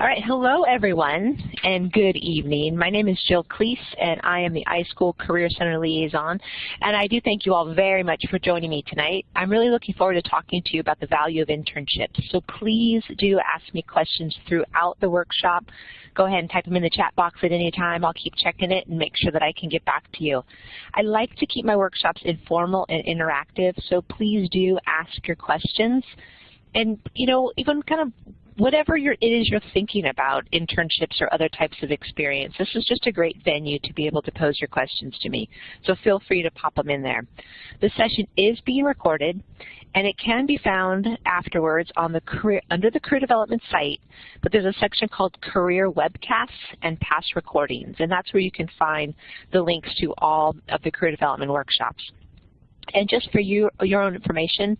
All right, hello everyone, and good evening. My name is Jill Klees, and I am the iSchool Career Center Liaison, and I do thank you all very much for joining me tonight. I'm really looking forward to talking to you about the value of internships, so please do ask me questions throughout the workshop. Go ahead and type them in the chat box at any time. I'll keep checking it and make sure that I can get back to you. I like to keep my workshops informal and interactive, so please do ask your questions and you know even kind of whatever it is you're thinking about, internships or other types of experience, this is just a great venue to be able to pose your questions to me. So feel free to pop them in there. The session is being recorded, and it can be found afterwards on the career, under the Career Development site, but there's a section called Career Webcasts and Past Recordings, and that's where you can find the links to all of the Career Development workshops. And just for you, your own information,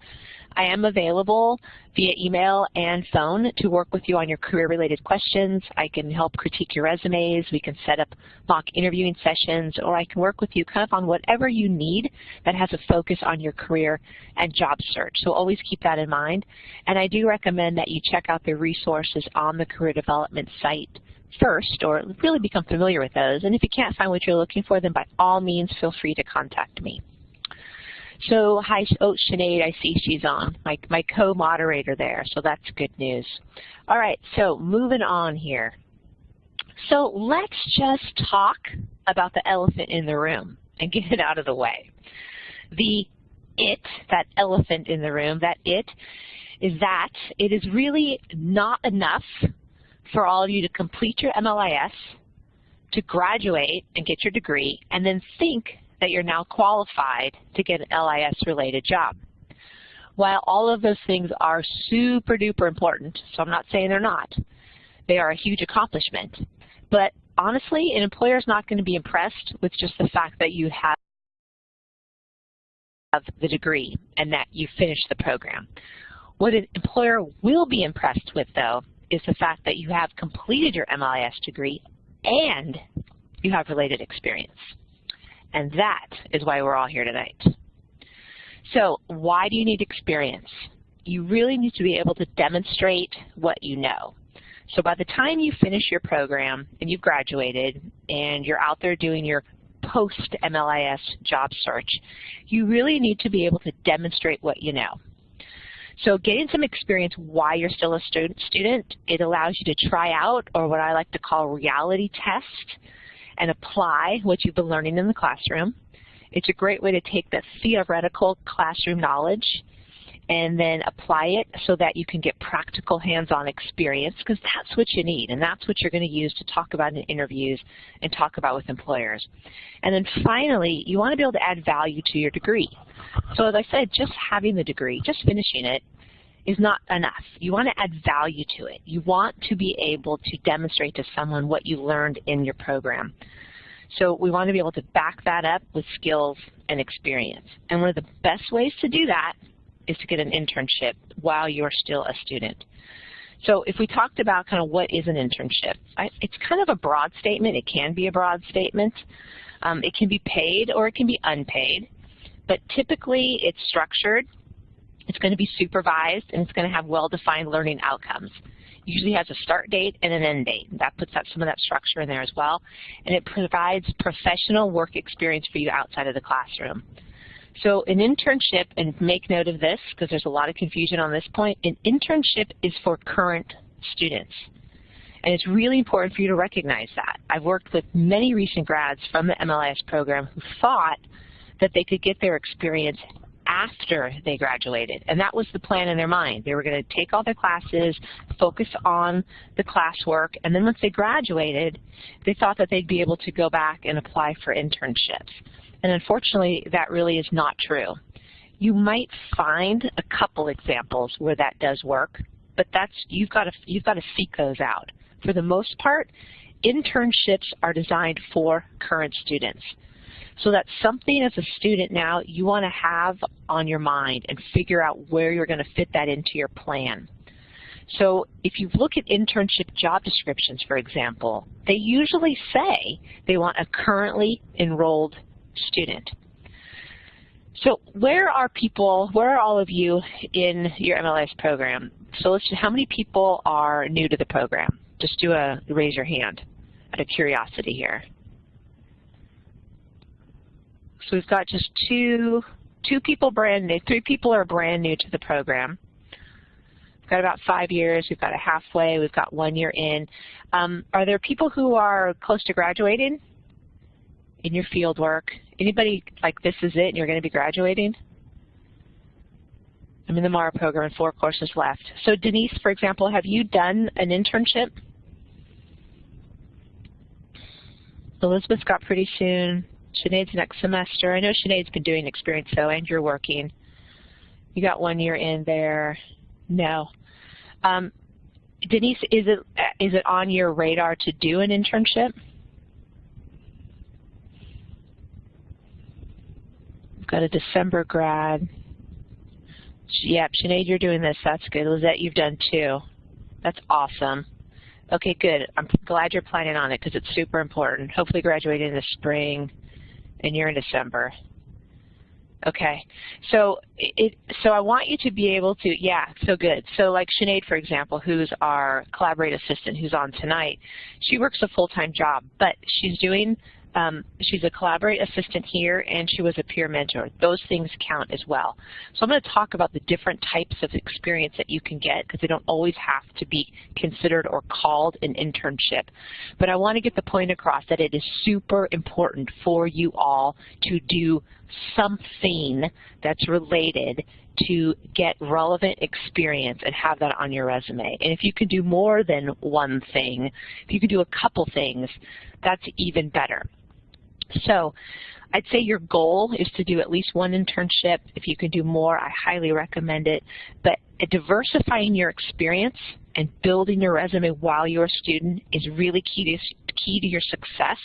I am available via email and phone to work with you on your career-related questions. I can help critique your resumes. We can set up mock interviewing sessions, or I can work with you kind of on whatever you need that has a focus on your career and job search. So always keep that in mind. And I do recommend that you check out the resources on the Career Development site first, or really become familiar with those. And if you can't find what you're looking for, then by all means, feel free to contact me. So hi, oh, Sinead, I see she's on, my, my co-moderator there, so that's good news. All right, so moving on here. So let's just talk about the elephant in the room and get it out of the way. The it, that elephant in the room, that it, is that it is really not enough for all of you to complete your MLIS, to graduate and get your degree, and then think that you're now qualified to get an LIS-related job. While all of those things are super duper important, so I'm not saying they're not, they are a huge accomplishment. But honestly, an employer is not going to be impressed with just the fact that you have the degree and that you finished the program. What an employer will be impressed with, though, is the fact that you have completed your MLIS degree and you have related experience. And that is why we're all here tonight. So why do you need experience? You really need to be able to demonstrate what you know. So by the time you finish your program and you've graduated and you're out there doing your post-MLIS job search, you really need to be able to demonstrate what you know. So getting some experience while you're still a student, student, it allows you to try out, or what I like to call reality test, and apply what you've been learning in the classroom. It's a great way to take that theoretical classroom knowledge and then apply it so that you can get practical hands-on experience because that's what you need and that's what you're going to use to talk about in interviews and talk about with employers. And then finally, you want to be able to add value to your degree. So as I said, just having the degree, just finishing it, is not enough. You want to add value to it. You want to be able to demonstrate to someone what you learned in your program. So we want to be able to back that up with skills and experience. And one of the best ways to do that is to get an internship while you're still a student. So if we talked about kind of what is an internship, it's kind of a broad statement. It can be a broad statement. Um, it can be paid or it can be unpaid. But typically it's structured it's going to be supervised, and it's going to have well-defined learning outcomes. Usually has a start date and an end date. That puts out some of that structure in there as well. And it provides professional work experience for you outside of the classroom. So an internship, and make note of this because there's a lot of confusion on this point, an internship is for current students. And it's really important for you to recognize that. I've worked with many recent grads from the MLIS program who thought that they could get their experience after they graduated. And that was the plan in their mind. They were going to take all their classes, focus on the classwork, and then once they graduated, they thought that they'd be able to go back and apply for internships. And unfortunately, that really is not true. You might find a couple examples where that does work, but that's you've got to you've got to seek those out. For the most part, internships are designed for current students. So that's something as a student now you want to have on your mind and figure out where you're going to fit that into your plan. So if you look at internship job descriptions, for example, they usually say they want a currently enrolled student. So where are people, where are all of you in your MLIS program? So let's see, how many people are new to the program? Just do a raise your hand out of curiosity here. So we've got just two, two people brand new, three people are brand new to the program. We've got about five years, we've got a halfway, we've got one year in. Um, are there people who are close to graduating in your field work? Anybody like this is it and you're going to be graduating? I'm in the MARA program and four courses left. So Denise, for example, have you done an internship? Elizabeth's got pretty soon. Sinead's next semester. I know Sinead's been doing experience though, and you're working. You got one year in there. No. Um, Denise, is it is it on your radar to do an internship? We've got a December grad. Yep, Sinead, you're doing this. That's good. Lizette, you've done two. That's awesome. Okay, good. I'm glad you're planning on it because it's super important. Hopefully graduating in the spring and you're in December. Okay, so it, so I want you to be able to, yeah, so good. So like Sinead, for example, who's our collaborate assistant who's on tonight, she works a full-time job, but she's doing um, she's a Collaborate assistant here, and she was a peer mentor. Those things count as well. So I'm going to talk about the different types of experience that you can get because they don't always have to be considered or called an internship. But I want to get the point across that it is super important for you all to do something that's related to get relevant experience and have that on your resume. And if you can do more than one thing, if you can do a couple things, that's even better. So I'd say your goal is to do at least one internship. If you can do more, I highly recommend it. But diversifying your experience and building your resume while you're a student is really key to, key to your success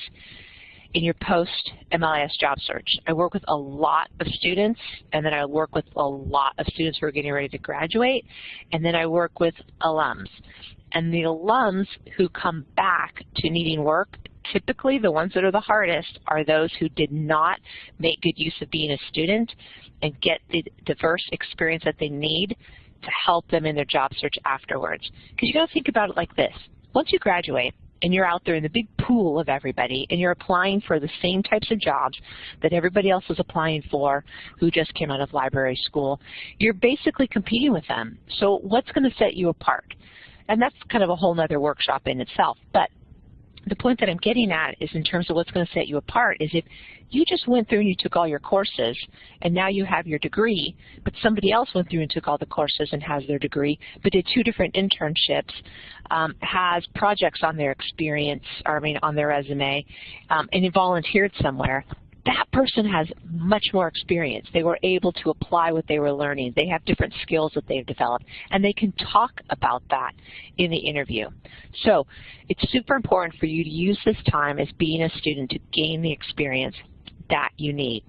in your post-MLIS job search. I work with a lot of students, and then I work with a lot of students who are getting ready to graduate, and then I work with alums. And the alums who come back to needing work typically the ones that are the hardest are those who did not make good use of being a student and get the diverse experience that they need to help them in their job search afterwards. Because you got to think about it like this. Once you graduate, and you're out there in the big pool of everybody and you're applying for the same types of jobs that everybody else is applying for who just came out of library school, you're basically competing with them. So what's going to set you apart? And that's kind of a whole other workshop in itself. But the point that I'm getting at is in terms of what's going to set you apart is if you just went through and you took all your courses and now you have your degree, but somebody else went through and took all the courses and has their degree, but did two different internships, um, has projects on their experience, or I mean on their resume, um, and volunteered somewhere, that person has much more experience. They were able to apply what they were learning. They have different skills that they've developed, and they can talk about that in the interview. So it's super important for you to use this time as being a student to gain the experience that you need.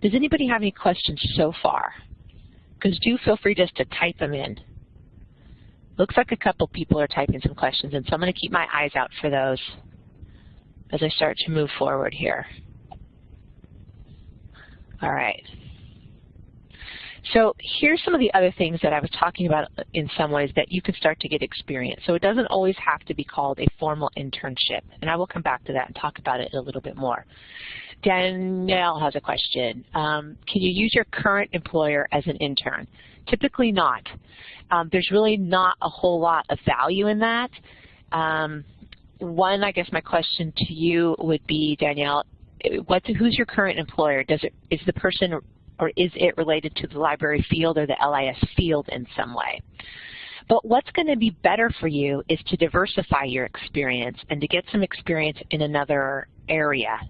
Does anybody have any questions so far? Because do feel free just to type them in. Looks like a couple people are typing some questions, and so I'm going to keep my eyes out for those as I start to move forward here. All right. So here's some of the other things that I was talking about in some ways that you can start to get experience. So it doesn't always have to be called a formal internship, and I will come back to that and talk about it a little bit more. Danielle has a question. Um, can you use your current employer as an intern? Typically not. Um, there's really not a whole lot of value in that. Um, one, I guess my question to you would be, Danielle, who's your current employer? Does it, is the person or is it related to the library field or the LIS field in some way? But what's going to be better for you is to diversify your experience and to get some experience in another area.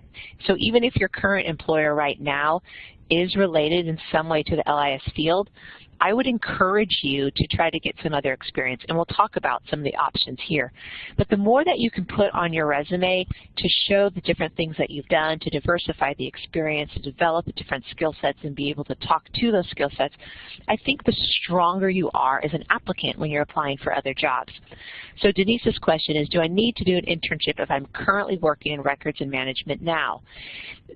So even if your current employer right now is related in some way to the LIS field, I would encourage you to try to get some other experience, and we'll talk about some of the options here. But the more that you can put on your resume to show the different things that you've done, to diversify the experience, to develop different skill sets and be able to talk to those skill sets, I think the stronger you are as an applicant when you're applying for other jobs. So Denise's question is, do I need to do an internship if I'm currently working in records and management now?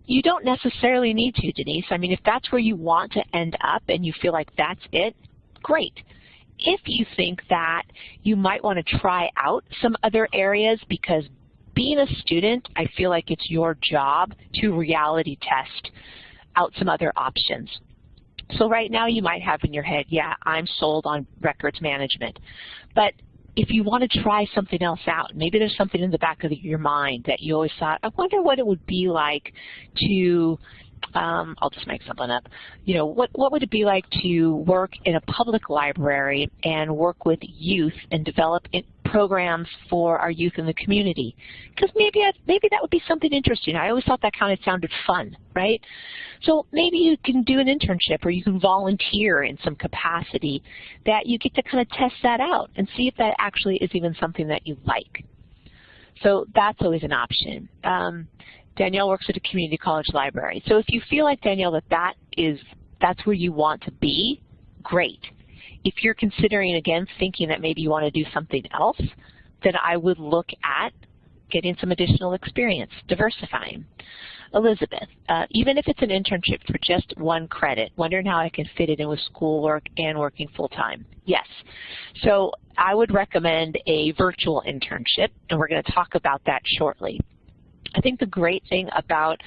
You don't necessarily need to, Denise. I mean, if that's where you want to end up and you feel like that's it, great. if you think that you might want to try out some other areas because being a student, I feel like it's your job to reality test out some other options. So right now you might have in your head, yeah, I'm sold on records management. But if you want to try something else out, maybe there's something in the back of your mind that you always thought, I wonder what it would be like to um, I'll just make something up. You know, what, what would it be like to work in a public library and work with youth and develop programs for our youth in the community? Because maybe, maybe that would be something interesting. I always thought that kind of sounded fun, right? So maybe you can do an internship or you can volunteer in some capacity that you get to kind of test that out and see if that actually is even something that you like. So that's always an option. Um, Danielle works at a community college library. So if you feel like, Danielle, that, that is, that's where you want to be, great. If you're considering, again, thinking that maybe you want to do something else, then I would look at getting some additional experience, diversifying. Elizabeth, uh, even if it's an internship for just one credit, wondering how I can fit it in with schoolwork and working full-time. Yes. So I would recommend a virtual internship, and we're going to talk about that shortly. I think the great thing about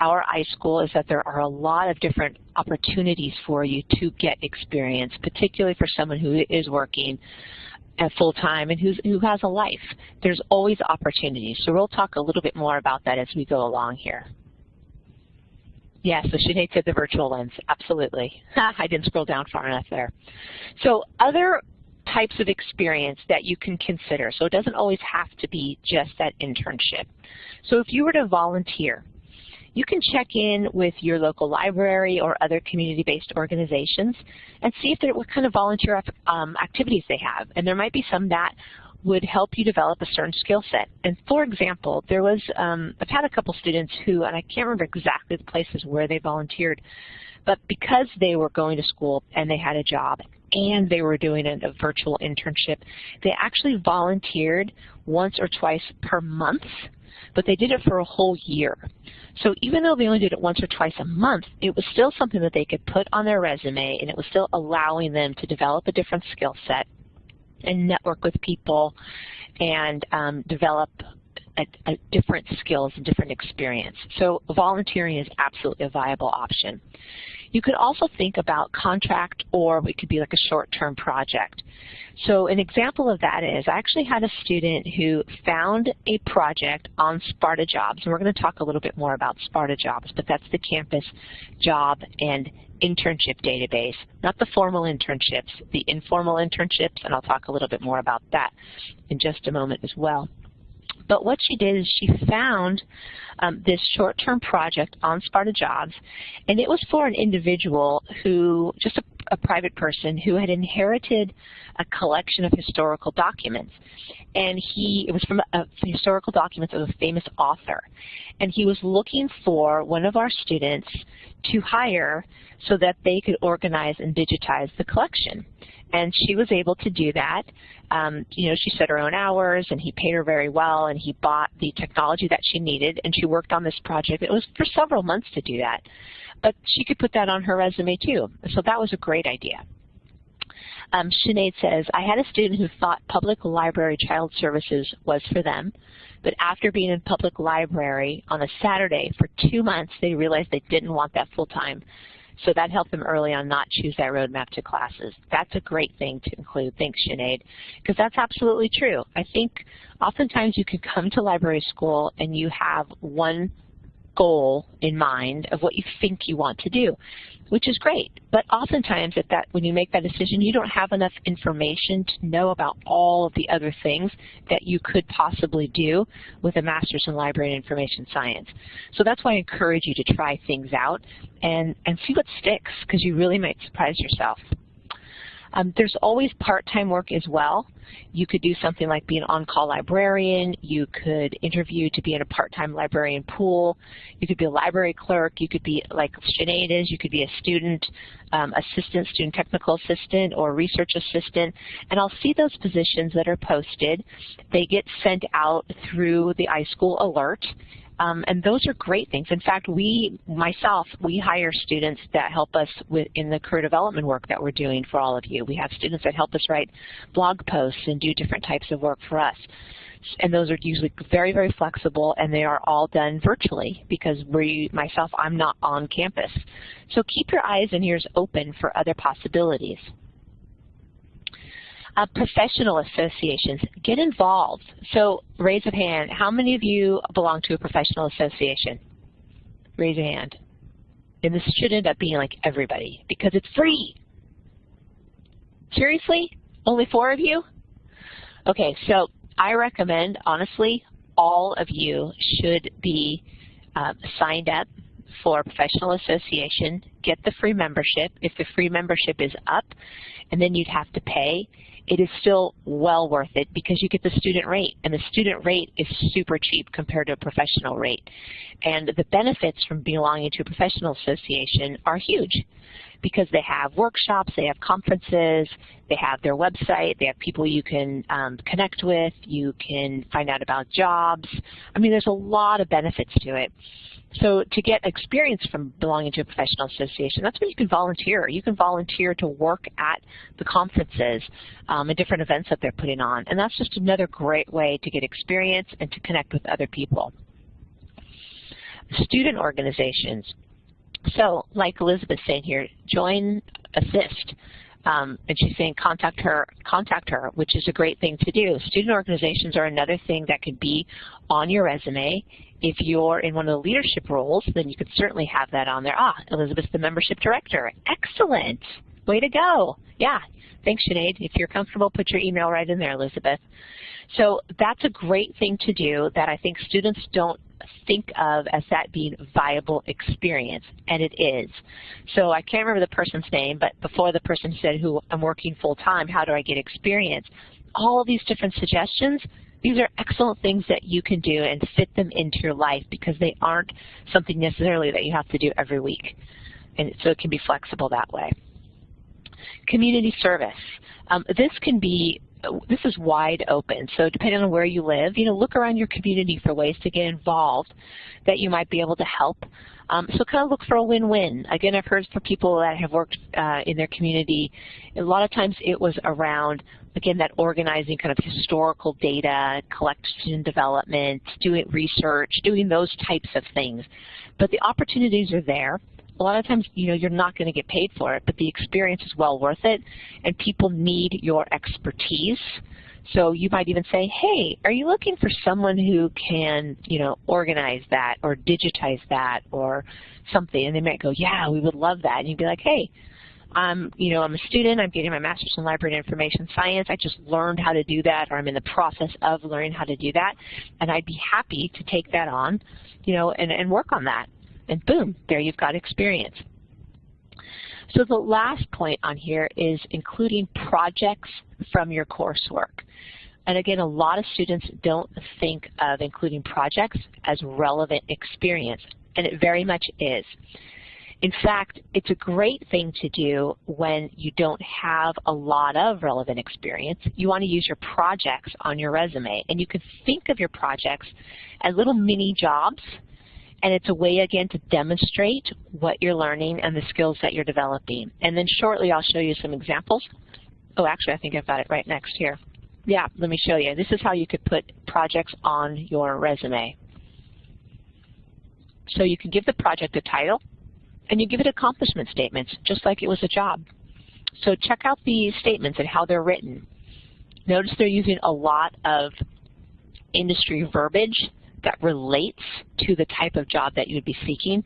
our iSchool is that there are a lot of different opportunities for you to get experience, particularly for someone who is working at full time and who's, who has a life. There's always opportunities. So we'll talk a little bit more about that as we go along here. Yes, yeah, so Sinead said the virtual lens. Absolutely. I didn't scroll down far enough there. So other types of experience that you can consider. So it doesn't always have to be just that internship. So if you were to volunteer, you can check in with your local library or other community-based organizations and see if there, what kind of volunteer um, activities they have. And there might be some that would help you develop a certain skill set. And for example, there was, um, I've had a couple students who, and I can't remember exactly the places where they volunteered, but because they were going to school and they had a job and they were doing a, a virtual internship, they actually volunteered once or twice per month, but they did it for a whole year. So even though they only did it once or twice a month, it was still something that they could put on their resume and it was still allowing them to develop a different skill set and network with people and um, develop a, a different skills and different experience. So volunteering is absolutely a viable option. You could also think about contract or it could be like a short-term project. So an example of that is I actually had a student who found a project on Sparta Jobs, and we're going to talk a little bit more about Sparta Jobs, but that's the campus job and internship database, not the formal internships, the informal internships, and I'll talk a little bit more about that in just a moment as well. But what she did is she found um, this short-term project on Sparta Jobs, and it was for an individual who, just a, a private person, who had inherited a collection of historical documents. And he, it was from a, historical documents of a famous author. And he was looking for one of our students to hire so that they could organize and digitize the collection. And she was able to do that. Um, you know, she set her own hours, and he paid her very well, and he bought the technology that she needed, and she worked on this project. It was for several months to do that. But she could put that on her resume, too. So that was a great idea. Um, Sinead says, I had a student who thought public library child services was for them, but after being in public library on a Saturday for two months, they realized they didn't want that full time. So that helped them early on not choose that roadmap to classes. That's a great thing to include. Thanks, Sinead, because that's absolutely true. I think oftentimes you can come to library school and you have one goal in mind of what you think you want to do which is great. But oftentimes at that, when you make that decision, you don't have enough information to know about all of the other things that you could possibly do with a master's in library and information science. So that's why I encourage you to try things out and, and see what sticks, because you really might surprise yourself. Um, there's always part-time work as well. You could do something like be an on-call librarian. You could interview to be in a part-time librarian pool. You could be a library clerk. You could be like Sinead is. You could be a student um, assistant, student technical assistant, or research assistant. And I'll see those positions that are posted. They get sent out through the iSchool alert. Um, and those are great things. In fact, we, myself, we hire students that help us with, in the career development work that we're doing for all of you. We have students that help us write blog posts and do different types of work for us. And those are usually very, very flexible, and they are all done virtually because we, myself, I'm not on campus. So keep your eyes and ears open for other possibilities. Uh, professional associations, get involved. So raise a hand. How many of you belong to a professional association? Raise a hand. And this should end up being like everybody because it's free. Seriously? Only four of you? Okay, so I recommend, honestly, all of you should be uh, signed up for professional association, get the free membership. If the free membership is up, and then you'd have to pay, it is still well worth it because you get the student rate, and the student rate is super cheap compared to a professional rate. And the benefits from belonging to a professional association are huge because they have workshops, they have conferences, they have their website, they have people you can um, connect with, you can find out about jobs. I mean, there's a lot of benefits to it. So to get experience from belonging to a professional association, that's where you can volunteer. You can volunteer to work at the conferences um, and different events that they're putting on. And that's just another great way to get experience and to connect with other people. Student organizations. So like Elizabeth saying here, join, assist. Um, and she's saying contact her, contact her, which is a great thing to do. Student organizations are another thing that could be on your resume. If you're in one of the leadership roles, then you could certainly have that on there. Ah, Elizabeth's the membership director. Excellent. Way to go. Yeah. Thanks, Sinead. If you're comfortable, put your email right in there, Elizabeth. So that's a great thing to do that I think students don't think of as that being viable experience, and it is. So I can't remember the person's name, but before the person said who I'm working full time, how do I get experience? All of these different suggestions, these are excellent things that you can do and fit them into your life because they aren't something necessarily that you have to do every week. And so it can be flexible that way. Community service. Um, this can be this is wide open. So depending on where you live, you know, look around your community for ways to get involved that you might be able to help. Um, so kind of look for a win-win. Again, I've heard from people that have worked uh, in their community, a lot of times it was around, again, that organizing kind of historical data, collection development, doing research, doing those types of things. But the opportunities are there a lot of times, you know, you're not going to get paid for it, but the experience is well worth it, and people need your expertise. So you might even say, hey, are you looking for someone who can, you know, organize that or digitize that or something? And they might go, yeah, we would love that. And you'd be like, hey, I'm, you know, I'm a student. I'm getting my master's in library and information science. I just learned how to do that, or I'm in the process of learning how to do that, and I'd be happy to take that on, you know, and, and work on that and boom, there you've got experience. So the last point on here is including projects from your coursework. And again, a lot of students don't think of including projects as relevant experience, and it very much is. In fact, it's a great thing to do when you don't have a lot of relevant experience. You want to use your projects on your resume, and you can think of your projects as little mini jobs and it's a way, again, to demonstrate what you're learning and the skills that you're developing. And then shortly I'll show you some examples. Oh, actually, I think I've got it right next here. Yeah, let me show you. This is how you could put projects on your resume. So you can give the project a title, and you give it accomplishment statements, just like it was a job. So check out the statements and how they're written. Notice they're using a lot of industry verbiage that relates to the type of job that you would be seeking.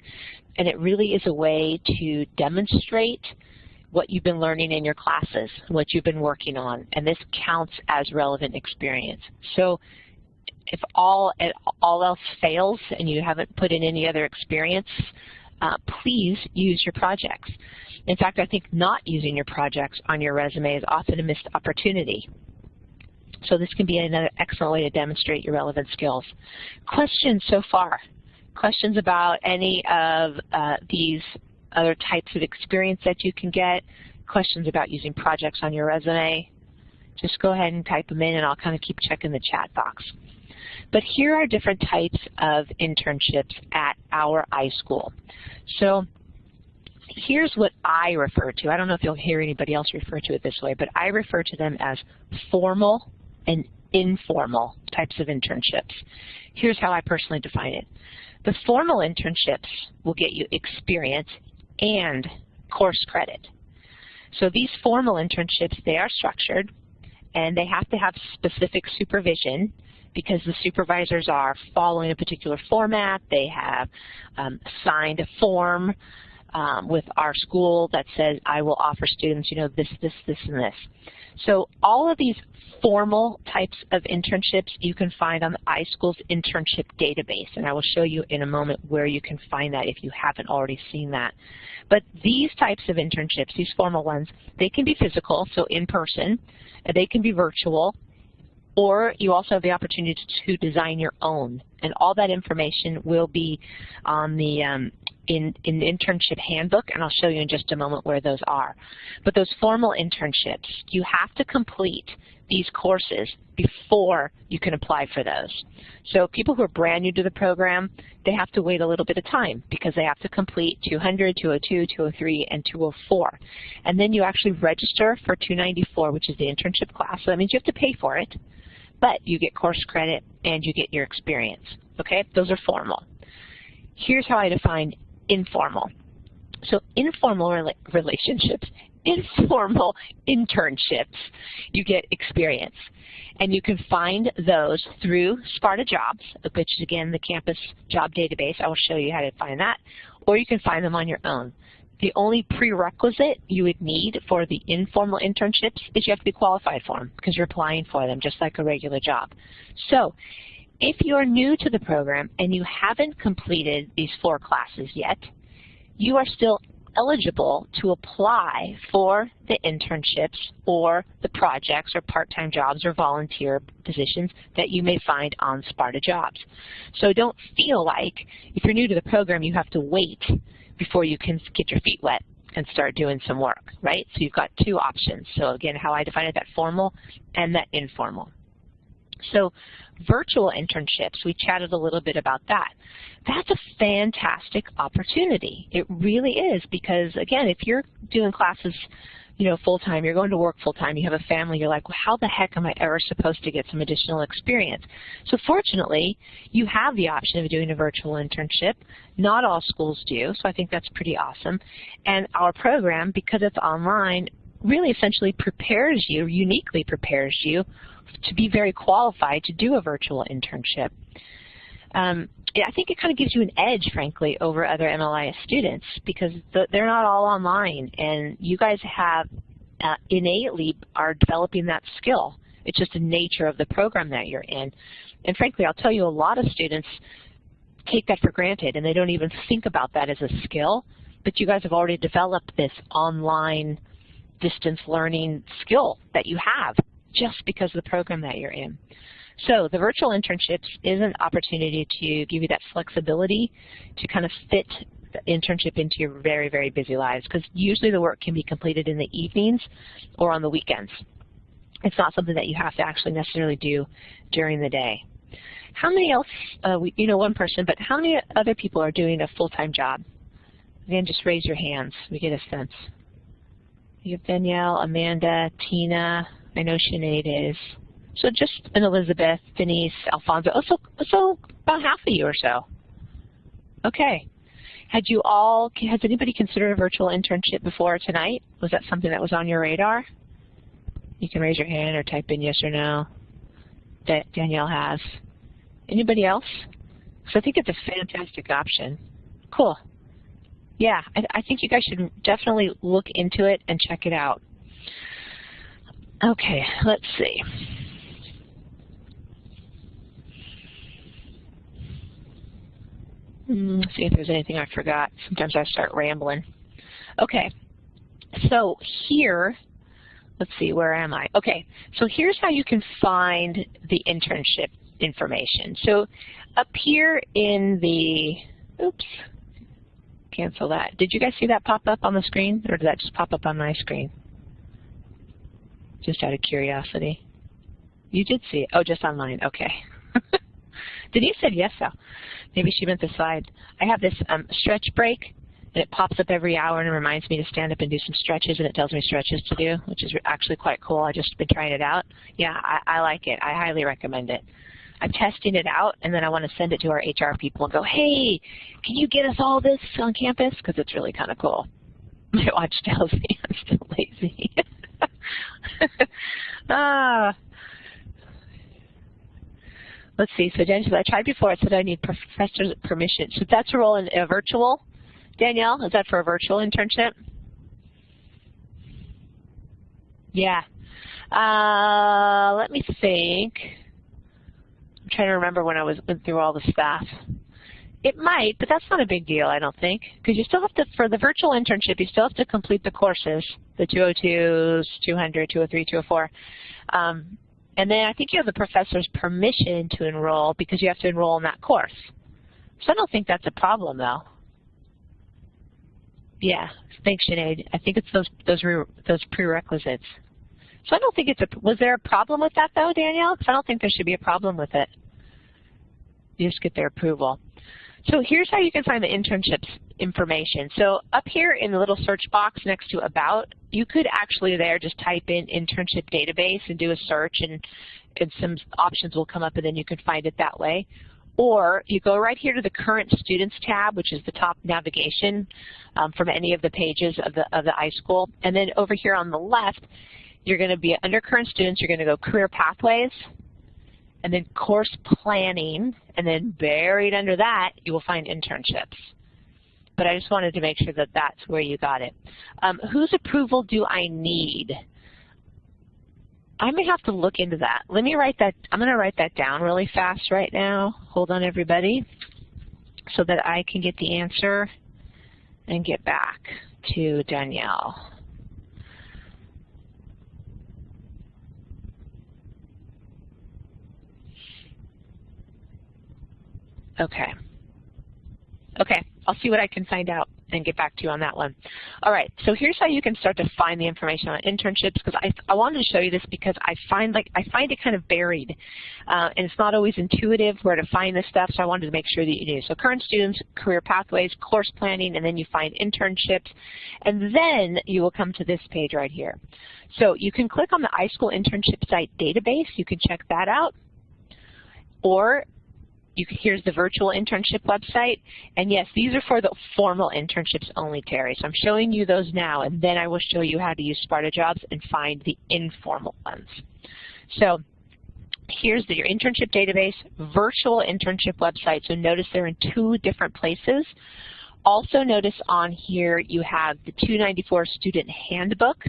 And it really is a way to demonstrate what you've been learning in your classes, what you've been working on, and this counts as relevant experience. So if all, all else fails and you haven't put in any other experience, uh, please use your projects. In fact, I think not using your projects on your resume is often a missed opportunity. So this can be another excellent way to demonstrate your relevant skills. Questions so far? Questions about any of uh, these other types of experience that you can get? Questions about using projects on your resume? Just go ahead and type them in and I'll kind of keep checking the chat box. But here are different types of internships at our iSchool. So here's what I refer to. I don't know if you'll hear anybody else refer to it this way, but I refer to them as formal and informal types of internships. Here's how I personally define it. The formal internships will get you experience and course credit. So these formal internships, they are structured and they have to have specific supervision because the supervisors are following a particular format. They have um, signed a form um, with our school that says I will offer students, you know, this, this, this, and this. So all of these formal types of internships you can find on the iSchool's internship database, and I will show you in a moment where you can find that if you haven't already seen that. But these types of internships, these formal ones, they can be physical, so in person, they can be virtual, or you also have the opportunity to design your own. And all that information will be on the um, in, in the internship handbook, and I'll show you in just a moment where those are. But those formal internships, you have to complete these courses before you can apply for those. So people who are brand new to the program, they have to wait a little bit of time because they have to complete 200, 202, 203, and 204. And then you actually register for 294, which is the internship class. So that means you have to pay for it but you get course credit and you get your experience. Okay, those are formal. Here's how I define informal. So informal rela relationships, informal internships, you get experience. And you can find those through Sparta Jobs, which is again the campus job database. I will show you how to find that. Or you can find them on your own. The only prerequisite you would need for the informal internships is you have to be qualified for them because you're applying for them just like a regular job. So if you're new to the program and you haven't completed these four classes yet, you are still eligible to apply for the internships or the projects or part-time jobs or volunteer positions that you may find on Sparta Jobs. So don't feel like if you're new to the program you have to wait before you can get your feet wet and start doing some work, right? So you've got two options. So again, how I define it, that formal and that informal. So virtual internships, we chatted a little bit about that. That's a fantastic opportunity. It really is because, again, if you're doing classes you know, full-time, you're going to work full-time, you have a family, you're like, well, how the heck am I ever supposed to get some additional experience? So fortunately, you have the option of doing a virtual internship. Not all schools do, so I think that's pretty awesome. And our program, because it's online, really essentially prepares you, uniquely prepares you to be very qualified to do a virtual internship. Um, I think it kind of gives you an edge, frankly, over other MLIS students because they're not all online, and you guys have uh, innately are developing that skill. It's just the nature of the program that you're in. And frankly, I'll tell you, a lot of students take that for granted, and they don't even think about that as a skill, but you guys have already developed this online distance learning skill that you have just because of the program that you're in. So the virtual internships is an opportunity to give you that flexibility to kind of fit the internship into your very, very busy lives because usually the work can be completed in the evenings or on the weekends. It's not something that you have to actually necessarily do during the day. How many else, uh, we, you know one person, but how many other people are doing a full-time job? Again, just raise your hands. We get a sense. You have Danielle, Amanda, Tina, I know Sinead is. So just an Elizabeth, Denise, Alfonso, oh, so, so about half of you or so. Okay. Had you all, has anybody considered a virtual internship before tonight? Was that something that was on your radar? You can raise your hand or type in yes or no that Danielle has. Anybody else? So I think it's a fantastic option. Cool. Yeah, I, I think you guys should definitely look into it and check it out. Okay, let's see. Mm, see if there's anything I forgot. Sometimes I start rambling. Okay, so here, let's see, where am I? Okay, so here's how you can find the internship information. So up here in the, oops, cancel that. Did you guys see that pop up on the screen, or did that just pop up on my screen? Just out of curiosity. You did see it. Oh, just online. Okay. Denise said yes, though. Maybe she meant the slide. I have this um, stretch break, and it pops up every hour and reminds me to stand up and do some stretches, and it tells me stretches to do, which is actually quite cool. I've just been trying it out. Yeah, I, I like it. I highly recommend it. I'm testing it out, and then I want to send it to our HR people and go, hey, can you get us all this on campus? Because it's really kind of cool. My watch tells me I'm still lazy. ah. Let's see, so Danielle, I tried before, it said I need professor's permission. So that's a role in a virtual, Danielle, is that for a virtual internship? Yeah. Uh, let me think I'm trying to remember when I was went through all the stuff. It might, but that's not a big deal, I don't think, because you still have to, for the virtual internship, you still have to complete the courses, the 202s, 200, 203, 204. Um, and then I think you have the professor's permission to enroll because you have to enroll in that course. So I don't think that's a problem, though. Yeah, thanks, Sinead. I think it's those those those prerequisites. So I don't think it's a, was there a problem with that though, Danielle? Because I don't think there should be a problem with it. You just get their approval. So here's how you can find the internships information. So up here in the little search box next to About, you could actually there just type in internship database and do a search and, and some options will come up and then you can find it that way. Or you go right here to the current students tab, which is the top navigation um, from any of the pages of the, of the iSchool. And then over here on the left, you're going to be under current students, you're going to go career pathways, and then course planning, and then buried under that, you will find internships. But I just wanted to make sure that that's where you got it. Um, whose approval do I need? I may have to look into that. Let me write that, I'm going to write that down really fast right now. Hold on, everybody, so that I can get the answer and get back to Danielle. Okay. Okay, I'll see what I can find out and get back to you on that one. All right, so here's how you can start to find the information on internships because I, I wanted to show you this because I find like I find it kind of buried uh, and it's not always intuitive where to find this stuff so I wanted to make sure that you knew. So current students, career pathways, course planning, and then you find internships and then you will come to this page right here. So you can click on the iSchool internship site database, you can check that out or you here's the virtual internship website. And yes, these are for the formal internships only, Terry. So I'm showing you those now, and then I will show you how to use Sparta Jobs and find the informal ones. So here's the, your internship database, virtual internship website. So notice they're in two different places. Also notice on here you have the 294 student handbook.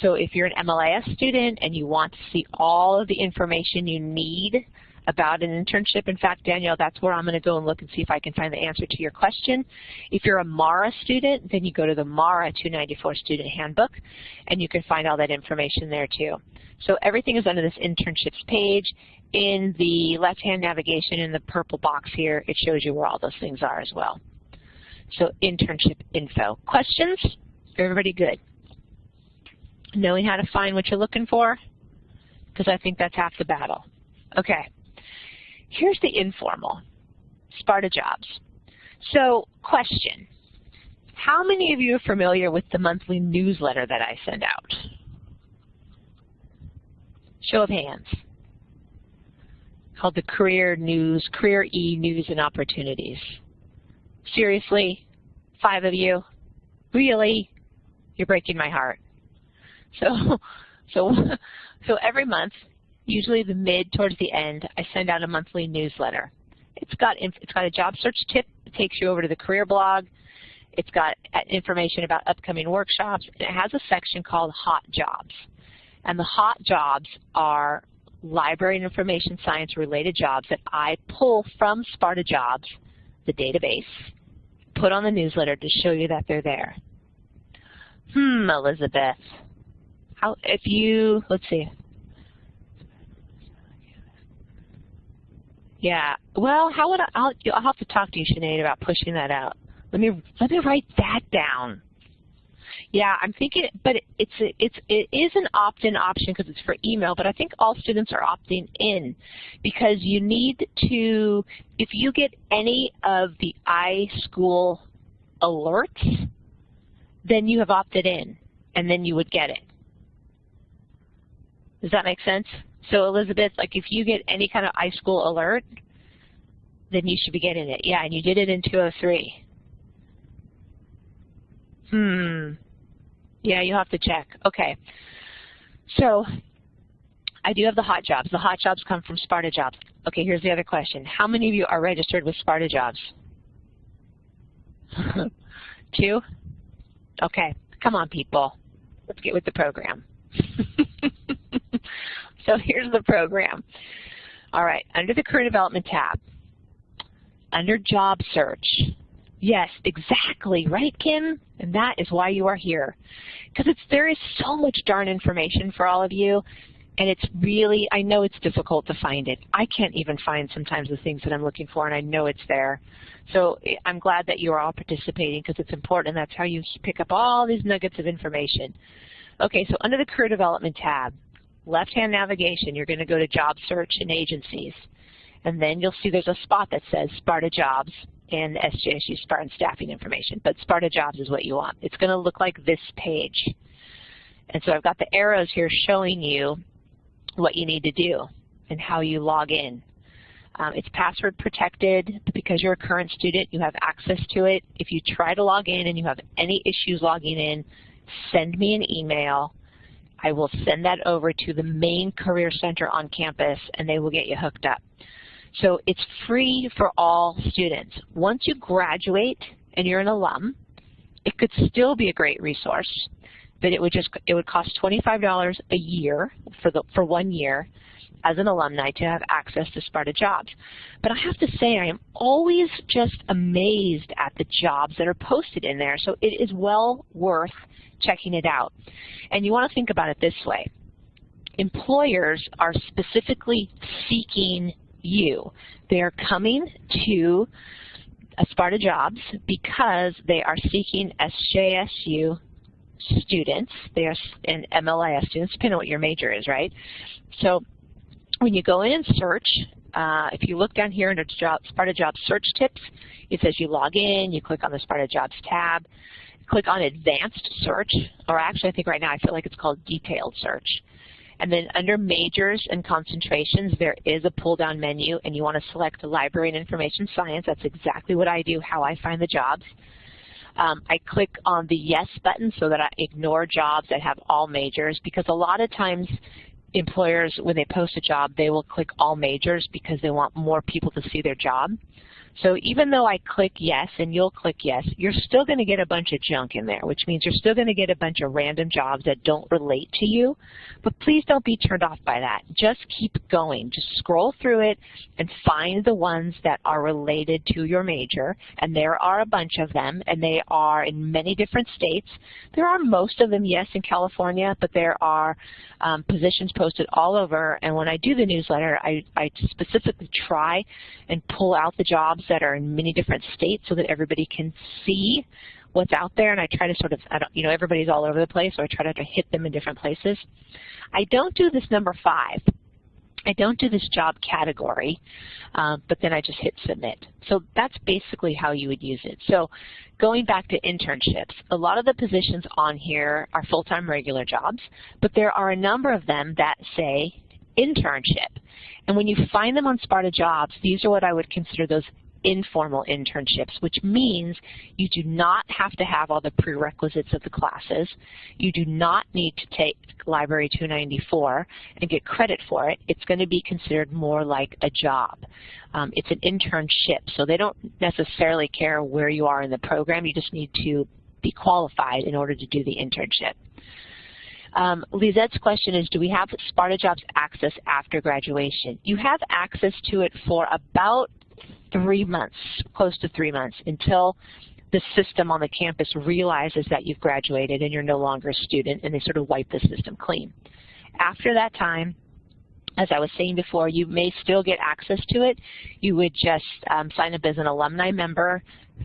So if you're an MLIS student and you want to see all of the information you need about an internship. In fact, Danielle, that's where I'm going to go and look and see if I can find the answer to your question. If you're a MARA student, then you go to the MARA 294 Student Handbook, and you can find all that information there too. So everything is under this internships page. In the left-hand navigation in the purple box here, it shows you where all those things are as well. So internship info. Questions? Everybody good? Knowing how to find what you're looking for? Because I think that's half the battle. Okay. Here's the informal, Sparta Jobs. So question, how many of you are familiar with the monthly newsletter that I send out? Show of hands. Called the Career News, Career E News and Opportunities. Seriously, five of you? Really? You're breaking my heart. So, so, so every month usually the mid towards the end, I send out a monthly newsletter. It's got it's got a job search tip. It takes you over to the career blog. It's got information about upcoming workshops. And it has a section called Hot Jobs. And the hot jobs are library and information science related jobs that I pull from Sparta Jobs, the database, put on the newsletter to show you that they're there. Hmm, Elizabeth. How, if you, let's see, Yeah. Well, how would I? I'll, I'll have to talk to you, Sinead, about pushing that out. Let me let me write that down. Yeah, I'm thinking, but it's it's it is an opt-in option because it's for email. But I think all students are opting in because you need to. If you get any of the iSchool alerts, then you have opted in, and then you would get it. Does that make sense? So Elizabeth, like if you get any kind of iSchool alert, then you should be getting it. Yeah, and you did it in 203. Hmm. Yeah, you'll have to check. Okay. So I do have the hot jobs. The hot jobs come from Sparta Jobs. Okay, here's the other question. How many of you are registered with Sparta Jobs? Two? Okay, come on people. Let's get with the program. so here's the program. All right, under the Career Development tab, under Job Search, Yes, exactly, right, Kim? And that is why you are here. Because it's there is so much darn information for all of you, and it's really, I know it's difficult to find it. I can't even find sometimes the things that I'm looking for, and I know it's there. So eh, I'm glad that you are all participating because it's important, and that's how you pick up all these nuggets of information. Okay, so under the Career Development tab, left-hand navigation, you're going to go to Job Search and Agencies. And then you'll see there's a spot that says Sparta Jobs and SJSU Spartan staffing information, but Sparta Jobs is what you want. It's going to look like this page. And so I've got the arrows here showing you what you need to do and how you log in. Um, it's password protected because you're a current student. You have access to it. If you try to log in and you have any issues logging in, send me an email. I will send that over to the main Career Center on campus and they will get you hooked up. So it's free for all students. Once you graduate and you're an alum, it could still be a great resource, but it would just it would cost $25 a year for the for one year as an alumni to have access to Sparta jobs. But I have to say I am always just amazed at the jobs that are posted in there. So it is well worth checking it out. And you want to think about it this way. Employers are specifically seeking you. They're coming to uh, Sparta Jobs because they are seeking SJSU students. They are in MLIS students, depending on what your major is, right? So when you go in and search, uh, if you look down here under job, Sparta Jobs search tips, it says you log in, you click on the Sparta Jobs tab, click on advanced search, or actually I think right now I feel like it's called detailed search. And then under majors and concentrations, there is a pull-down menu, and you want to select library and information science. That's exactly what I do, how I find the jobs. Um, I click on the yes button so that I ignore jobs that have all majors because a lot of times employers, when they post a job, they will click all majors because they want more people to see their job. So even though I click yes and you'll click yes, you're still going to get a bunch of junk in there, which means you're still going to get a bunch of random jobs that don't relate to you. But please don't be turned off by that. Just keep going. Just scroll through it and find the ones that are related to your major. And there are a bunch of them, and they are in many different states. There are most of them, yes, in California, but there are um, positions posted all over. And when I do the newsletter, I, I specifically try and pull out the jobs that are in many different states so that everybody can see what's out there and I try to sort of, you know, everybody's all over the place so I try to hit them in different places. I don't do this number five. I don't do this job category, uh, but then I just hit submit. So that's basically how you would use it. So going back to internships, a lot of the positions on here are full-time regular jobs, but there are a number of them that say internship. And when you find them on Sparta Jobs, these are what I would consider those informal internships, which means you do not have to have all the prerequisites of the classes. You do not need to take Library 294 and get credit for it. It's going to be considered more like a job. Um, it's an internship, so they don't necessarily care where you are in the program. You just need to be qualified in order to do the internship. Um, Lizette's question is, do we have Sparta Jobs access after graduation? You have access to it for about three months, close to three months, until the system on the campus realizes that you've graduated and you're no longer a student, and they sort of wipe the system clean. After that time, as I was saying before, you may still get access to it. You would just um, sign up as an alumni member,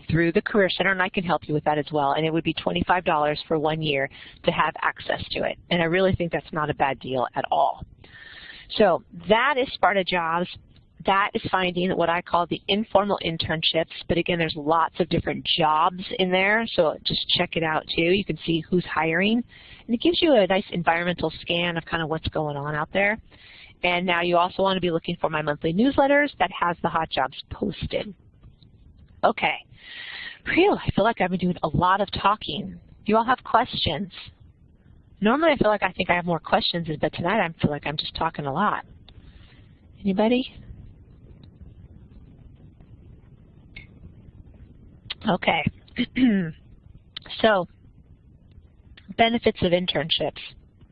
through the Career Center, and I can help you with that as well. And it would be $25 for one year to have access to it. And I really think that's not a bad deal at all. So that is Sparta Jobs. That is finding what I call the informal internships. But again, there's lots of different jobs in there, so just check it out too. You can see who's hiring. And it gives you a nice environmental scan of kind of what's going on out there. And now you also want to be looking for my monthly newsletters that has the hot jobs posted. Okay. Phew, I feel like I've been doing a lot of talking. Do you all have questions? Normally I feel like I think I have more questions, but tonight I feel like I'm just talking a lot. Anybody? Okay. so, benefits of internships.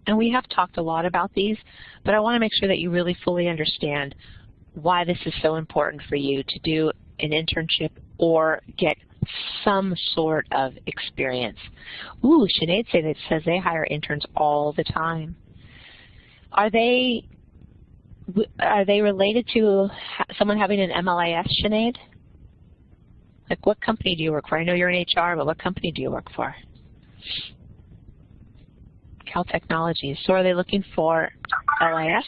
And we have talked a lot about these, but I want to make sure that you really fully understand why this is so important for you to do an internship or get some sort of experience. Ooh, Sinead says they hire interns all the time. Are they are they related to someone having an MLIS, Sinead? Like what company do you work for? I know you're in HR, but what company do you work for? Cal Technologies. So are they looking for LIS?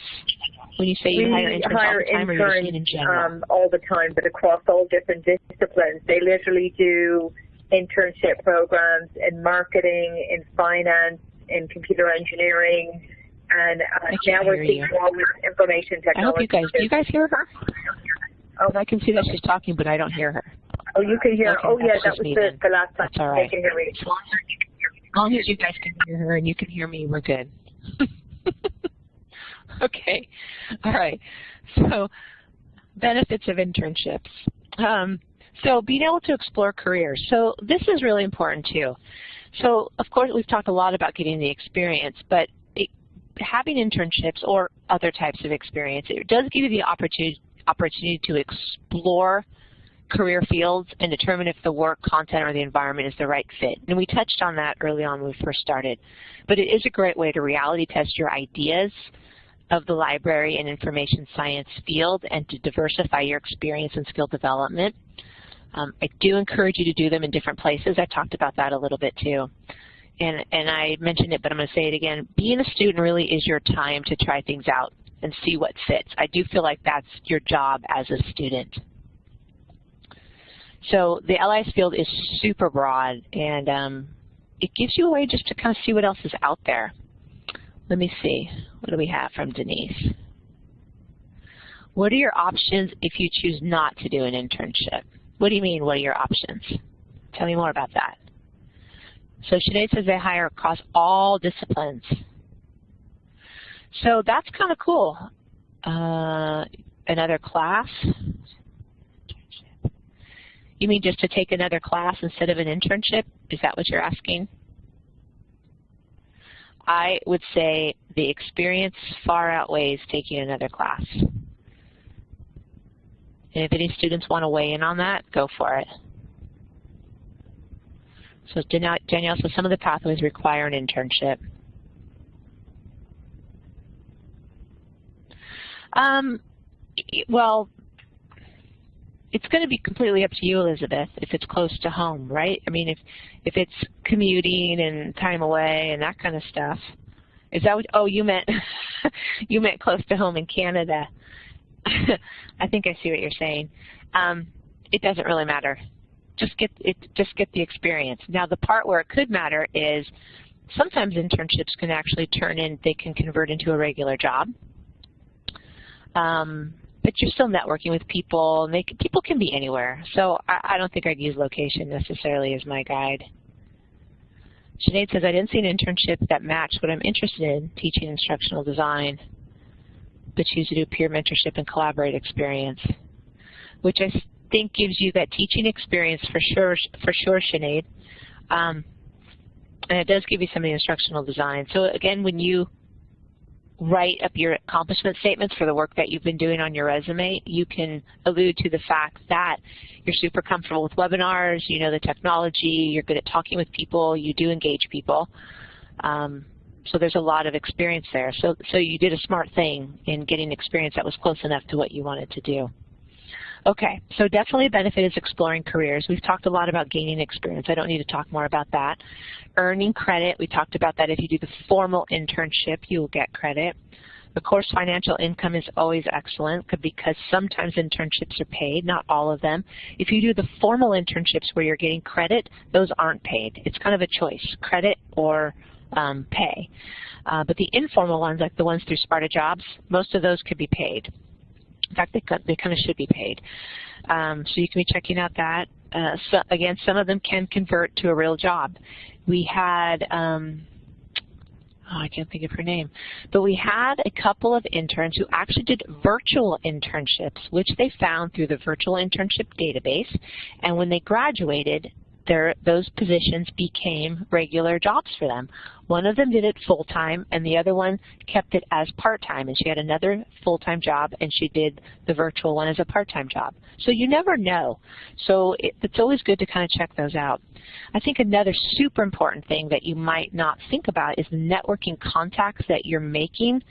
When you say you we hire interns hire all the time, interns, or you're in general? Um, all the time, but across all different disciplines. They literally do internship programs in marketing, in finance, in computer engineering, and uh, now we're seeing more with information technology. I hope you guys, do you guys hear her? Oh, I can see that she's talking, but I don't hear her. Oh, you can hear. Okay, oh, yeah, that's that just was me the, then. the last time That's all right. they can hear me. As long as you guys can hear her and you can hear me, we're good. okay. All right. So benefits of internships. Um, so being able to explore careers. So this is really important too. So of course we've talked a lot about getting the experience, but it, having internships or other types of experience, it does give you the opportunity opportunity to explore career fields and determine if the work, content, or the environment is the right fit. And we touched on that early on when we first started. But it is a great way to reality test your ideas of the library and information science field and to diversify your experience and skill development. Um, I do encourage you to do them in different places. I talked about that a little bit too. And, and I mentioned it, but I'm going to say it again. Being a student really is your time to try things out and see what fits. I do feel like that's your job as a student. So the LIS field is super broad, and um, it gives you a way just to kind of see what else is out there. Let me see. What do we have from Denise? What are your options if you choose not to do an internship? What do you mean, what are your options? Tell me more about that. So Sinead says they hire across all disciplines. So that's kind of cool. Uh, another class. You mean just to take another class instead of an internship? Is that what you're asking? I would say the experience far outweighs taking another class. And if any students want to weigh in on that, go for it. So Danielle, so some of the pathways require an internship. Um, well, it's going to be completely up to you, Elizabeth, if it's close to home, right? I mean, if if it's commuting and time away and that kind of stuff. Is that what, oh, you meant, you meant close to home in Canada. I think I see what you're saying. Um, it doesn't really matter. Just get it. Just get the experience. Now, the part where it could matter is sometimes internships can actually turn in. They can convert into a regular job. Um, but you're still networking with people. And they, people can be anywhere. So I, I don't think I'd use location necessarily as my guide. Sinead says, I didn't see an internship that matched what I'm interested in, teaching instructional design, but choose to do peer mentorship and collaborate experience, which I think gives you that teaching experience for sure, for sure, Sinead. Um, and it does give you some of the instructional design. So again, when you write up your accomplishment statements for the work that you've been doing on your resume, you can allude to the fact that you're super comfortable with webinars, you know the technology, you're good at talking with people, you do engage people. Um, so there's a lot of experience there. So, so you did a smart thing in getting experience that was close enough to what you wanted to do. Okay, so definitely a benefit is exploring careers. We've talked a lot about gaining experience. I don't need to talk more about that. Earning credit, we talked about that. If you do the formal internship, you will get credit. Of course, financial income is always excellent because sometimes internships are paid, not all of them. If you do the formal internships where you're getting credit, those aren't paid. It's kind of a choice, credit or um, pay. Uh, but the informal ones, like the ones through Sparta Jobs, most of those could be paid. In fact, they, they kind of should be paid. Um, so you can be checking out that. Uh, so again, some of them can convert to a real job. We had um, oh, I can't think of her name, but we had a couple of interns who actually did virtual internships, which they found through the virtual internship database, and when they graduated, their, those positions became regular jobs for them. One of them did it full-time, and the other one kept it as part-time, and she had another full-time job, and she did the virtual one as a part-time job. So you never know. So it, it's always good to kind of check those out. I think another super important thing that you might not think about is the networking contacts that you're making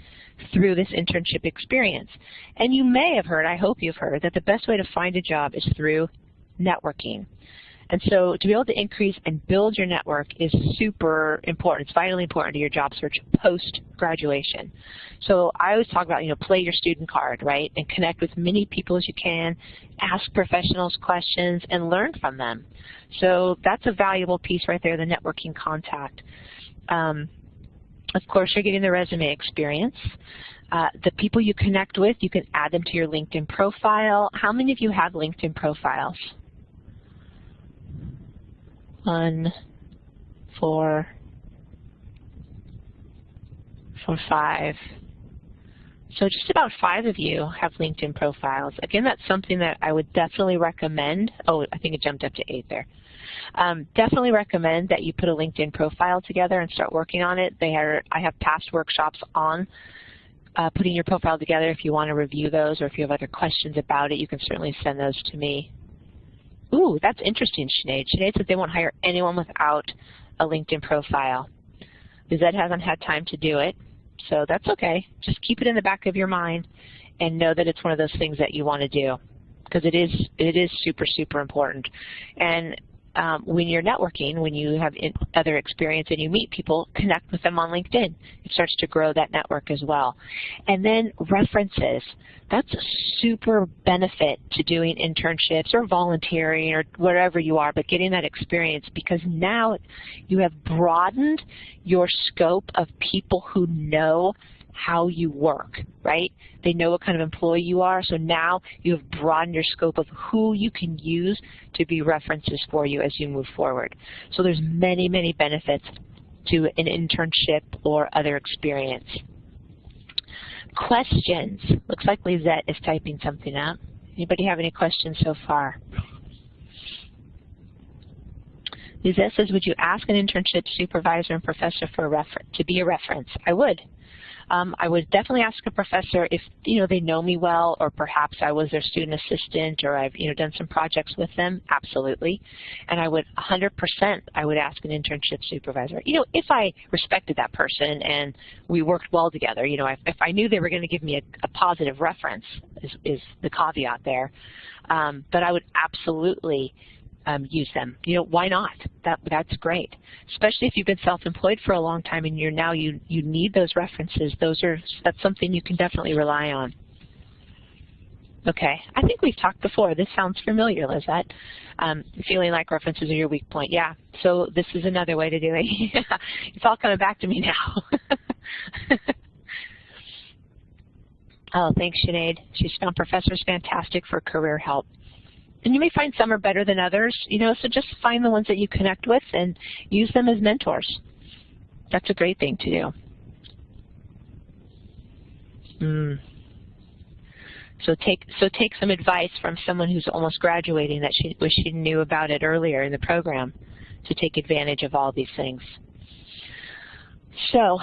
through this internship experience. And you may have heard, I hope you've heard, that the best way to find a job is through networking. And so to be able to increase and build your network is super important. It's vitally important to your job search post-graduation. So I always talk about, you know, play your student card, right, and connect with many people as you can, ask professionals questions, and learn from them. So that's a valuable piece right there, the networking contact. Um, of course, you're getting the resume experience. Uh, the people you connect with, you can add them to your LinkedIn profile. How many of you have LinkedIn profiles? One, four, four, five. So just about five of you have LinkedIn profiles. Again, that's something that I would definitely recommend. Oh, I think it jumped up to eight there. Um, definitely recommend that you put a LinkedIn profile together and start working on it. They are, I have past workshops on uh, putting your profile together. If you want to review those or if you have other questions about it, you can certainly send those to me. Ooh, that's interesting, Sinead. Sinead said they won't hire anyone without a LinkedIn profile. Lizette hasn't had time to do it, so that's okay. Just keep it in the back of your mind and know that it's one of those things that you want to do because it is it is super super important. And um, when you're networking, when you have other experience and you meet people, connect with them on LinkedIn. It starts to grow that network as well. And then references. That's a super benefit to doing internships or volunteering or whatever you are, but getting that experience because now you have broadened your scope of people who know how you work, right? They know what kind of employee you are, so now you have broadened your scope of who you can use to be references for you as you move forward. So there's many, many benefits to an internship or other experience. Questions. Looks like Lizette is typing something up. Anybody have any questions so far? Lizette says, would you ask an internship supervisor and professor for a to be a reference? I would um, I would definitely ask a professor if you know they know me well, or perhaps I was their student assistant, or I've you know done some projects with them. Absolutely, and I would 100% I would ask an internship supervisor. You know, if I respected that person and we worked well together. You know, if, if I knew they were going to give me a, a positive reference, is, is the caveat there. Um, but I would absolutely um, use them. You know, why not? That that's great. Especially if you've been self-employed for a long time and you're now you you need those references. Those are that's something you can definitely rely on. Okay, I think we've talked before. This sounds familiar, Lizette. Um, feeling like references are your weak point. Yeah, so this is another way to do it. it's all coming back to me now. oh, thanks, Sinead. She's found professors fantastic for career help and you may find some are better than others, you know, so just find the ones that you connect with and use them as mentors. That's a great thing to do. Mm. So take so take some advice from someone who's almost graduating that she wish she knew about it earlier in the program to take advantage of all these things. So,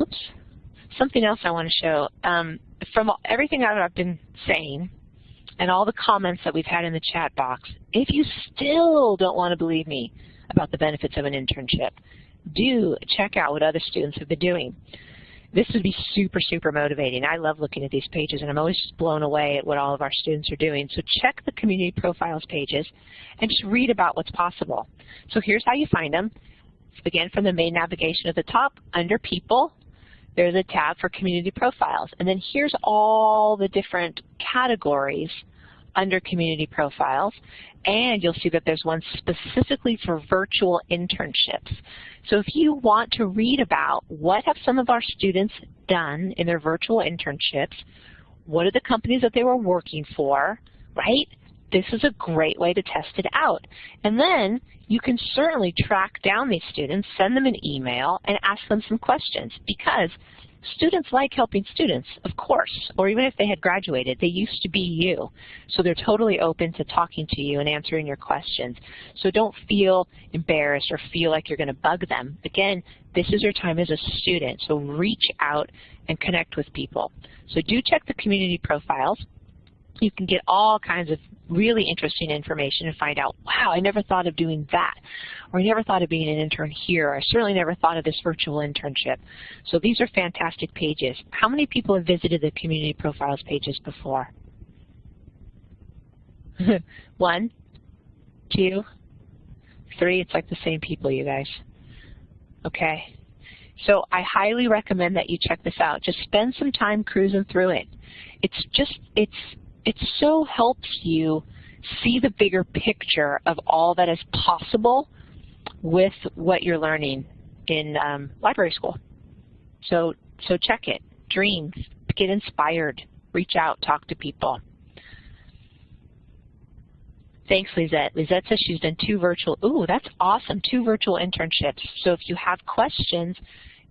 oops, something else I want to show. Um, from everything that I've been saying and all the comments that we've had in the chat box, if you still don't want to believe me about the benefits of an internship, do check out what other students have been doing. This would be super, super motivating. I love looking at these pages, and I'm always just blown away at what all of our students are doing. So check the community profiles pages and just read about what's possible. So here's how you find them. Again, from the main navigation at the top, under People, there's a tab for community profiles. And then here's all the different categories under community profiles. And you'll see that there's one specifically for virtual internships. So if you want to read about what have some of our students done in their virtual internships, what are the companies that they were working for, right? This is a great way to test it out. And then you can certainly track down these students, send them an email, and ask them some questions because Students like helping students, of course, or even if they had graduated, they used to be you. So they're totally open to talking to you and answering your questions. So don't feel embarrassed or feel like you're going to bug them. Again, this is your time as a student, so reach out and connect with people. So do check the community profiles. You can get all kinds of really interesting information and find out, wow, I never thought of doing that, or I never thought of being an intern here, or I certainly never thought of this virtual internship. So these are fantastic pages. How many people have visited the community profiles pages before? One, two, three, it's like the same people, you guys. Okay. So I highly recommend that you check this out. Just spend some time cruising through it. It's just, it's it so helps you see the bigger picture of all that is possible with what you're learning in um, library school. So, so check it, dream, get inspired, reach out, talk to people. Thanks, Lizette. Lizette says she's done two virtual, ooh, that's awesome, two virtual internships. So if you have questions,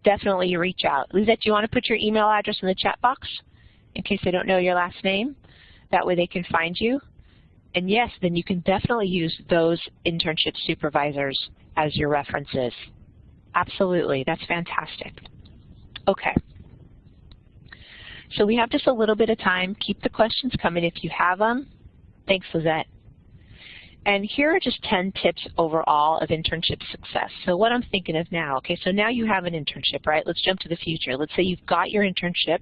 definitely reach out. Lizette, do you want to put your email address in the chat box in case they don't know your last name? That way they can find you. And yes, then you can definitely use those internship supervisors as your references. Absolutely, that's fantastic. Okay. So we have just a little bit of time. Keep the questions coming if you have them. Thanks, Lizette. And here are just 10 tips overall of internship success. So what I'm thinking of now, okay, so now you have an internship, right? Let's jump to the future. Let's say you've got your internship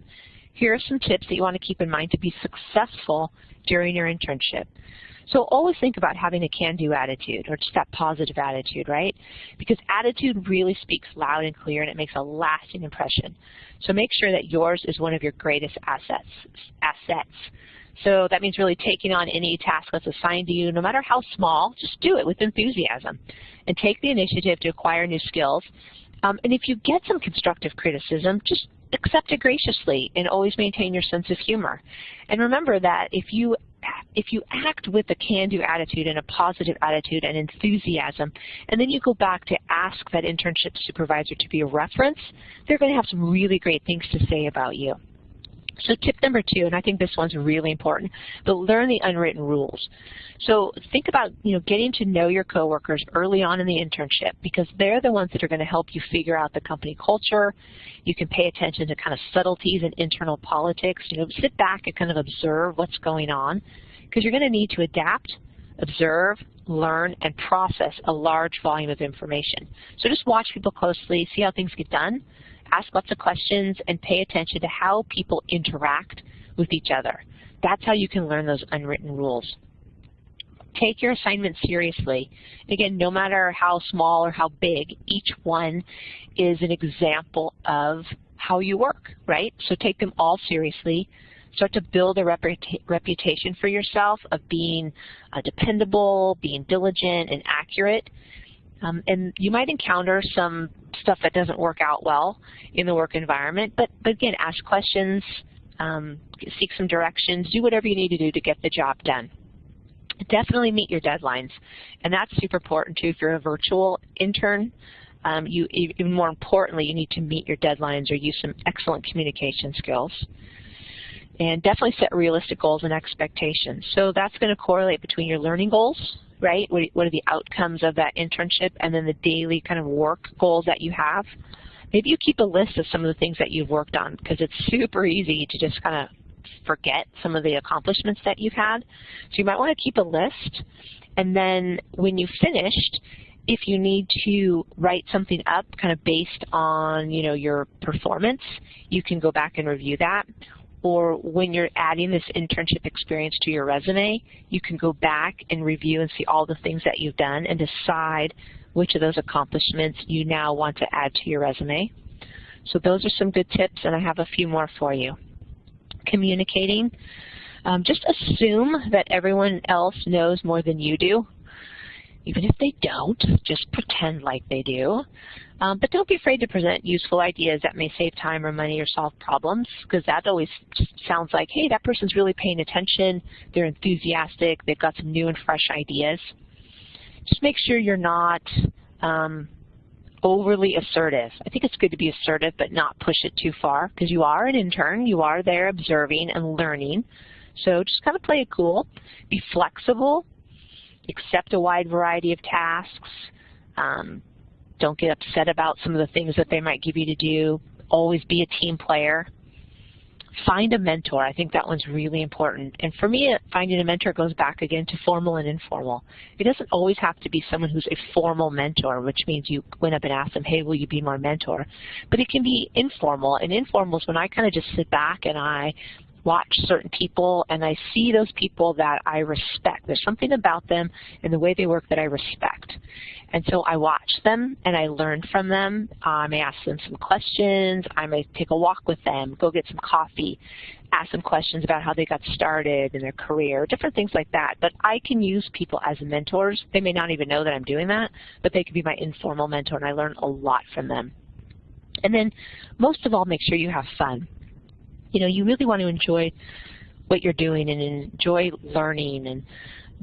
here are some tips that you want to keep in mind to be successful during your internship. So always think about having a can-do attitude or just that positive attitude, right? Because attitude really speaks loud and clear and it makes a lasting impression. So make sure that yours is one of your greatest assets. assets. So that means really taking on any task that's assigned to you, no matter how small, just do it with enthusiasm. And take the initiative to acquire new skills. Um, and if you get some constructive criticism, just accept it graciously and always maintain your sense of humor. And remember that if you if you act with a can-do attitude and a positive attitude and enthusiasm, and then you go back to ask that internship supervisor to be a reference, they're going to have some really great things to say about you. So tip number two, and I think this one's really important, but learn the unwritten rules. So think about you know getting to know your coworkers early on in the internship because they're the ones that are going to help you figure out the company culture. You can pay attention to kind of subtleties in internal politics. You know, sit back and kind of observe what's going on because you're going to need to adapt, observe, learn, and process a large volume of information. So just watch people closely, see how things get done, ask lots of questions, and pay attention to how people interact with each other. That's how you can learn those unwritten rules. Take your assignment seriously. Again, no matter how small or how big, each one is an example of how you work, right? So take them all seriously. Start to build a reputa reputation for yourself of being uh, dependable, being diligent and accurate. Um, and you might encounter some stuff that doesn't work out well in the work environment, but, but again, ask questions, um, seek some directions, do whatever you need to do to get the job done. Definitely meet your deadlines, and that's super important too if you're a virtual intern. Um, you even more importantly, you need to meet your deadlines or use some excellent communication skills. And definitely set realistic goals and expectations. So that's going to correlate between your learning goals, right? What, what are the outcomes of that internship and then the daily kind of work goals that you have. Maybe you keep a list of some of the things that you've worked on because it's super easy to just kind of forget some of the accomplishments that you've had. So you might want to keep a list and then when you've finished, if you need to write something up kind of based on, you know, your performance, you can go back and review that. Or when you're adding this internship experience to your resume, you can go back and review and see all the things that you've done and decide which of those accomplishments you now want to add to your resume. So those are some good tips, and I have a few more for you. Communicating. Um, just assume that everyone else knows more than you do. Even if they don't, just pretend like they do. Um, but don't be afraid to present useful ideas that may save time or money or solve problems, because that always sounds like, hey, that person's really paying attention, they're enthusiastic, they've got some new and fresh ideas. Just make sure you're not um, overly assertive. I think it's good to be assertive but not push it too far, because you are an intern, you are there observing and learning. So just kind of play it cool. Be flexible, accept a wide variety of tasks. Um, don't get upset about some of the things that they might give you to do. Always be a team player. Find a mentor. I think that one's really important. And for me, finding a mentor goes back again to formal and informal. It doesn't always have to be someone who's a formal mentor, which means you went up and asked them, hey, will you be my mentor? But it can be informal. And informal is when I kind of just sit back and I watch certain people and I see those people that I respect. There's something about them and the way they work that I respect. And so I watch them and I learn from them. I may ask them some questions. I may take a walk with them, go get some coffee, ask them questions about how they got started in their career, different things like that. But I can use people as mentors. They may not even know that I'm doing that, but they can be my informal mentor and I learn a lot from them. And then most of all, make sure you have fun you know, you really want to enjoy what you're doing and enjoy learning and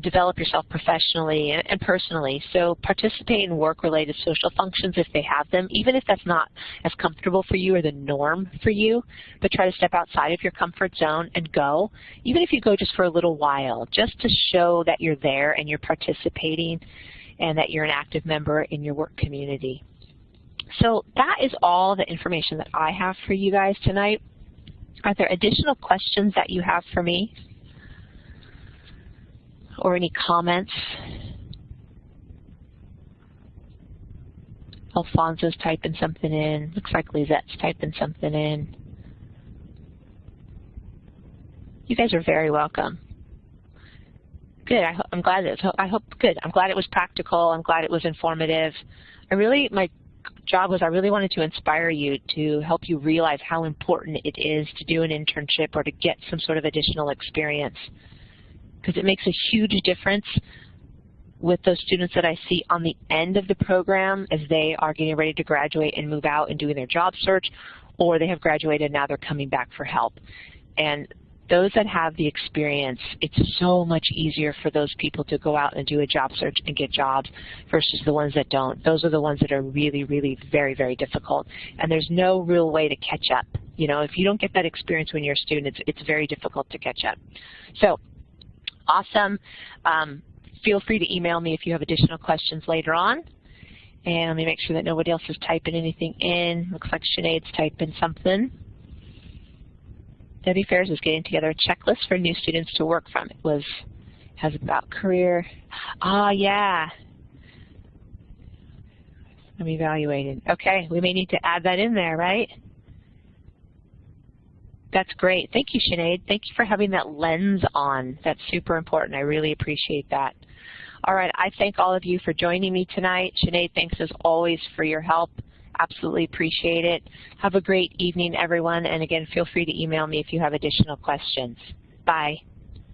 develop yourself professionally and, personally. So participate in work-related social functions if they have them, even if that's not as comfortable for you or the norm for you, but try to step outside of your comfort zone and go, even if you go just for a little while, just to show that you're there and you're participating and that you're an active member in your work community. So that is all the information that I have for you guys tonight. Are there additional questions that you have for me? Or any comments? Alfonso's typing something in. Looks like Lizette's typing something in. You guys are very welcome. Good. I am glad it. I hope good. I'm glad it was practical. I'm glad it was informative. I really my job was I really wanted to inspire you to help you realize how important it is to do an internship or to get some sort of additional experience because it makes a huge difference with those students that I see on the end of the program as they are getting ready to graduate and move out and doing their job search or they have graduated and now they're coming back for help. And those that have the experience, it's so much easier for those people to go out and do a job search and get jobs versus the ones that don't. Those are the ones that are really, really very, very difficult. And there's no real way to catch up. You know, if you don't get that experience when you're a student, it's, it's very difficult to catch up. So, awesome. Um, feel free to email me if you have additional questions later on. And let me make sure that nobody else is typing anything in. Looks like Sinead's typing something. Debbie Faires is getting together a checklist for new students to work from. It was has about career. Ah, yeah. I'm evaluated. Okay, we may need to add that in there, right? That's great. Thank you, Sinead. Thank you for having that lens on. That's super important. I really appreciate that. All right, I thank all of you for joining me tonight. Sinead, thanks as always for your help absolutely appreciate it. Have a great evening, everyone. And again, feel free to email me if you have additional questions. Bye.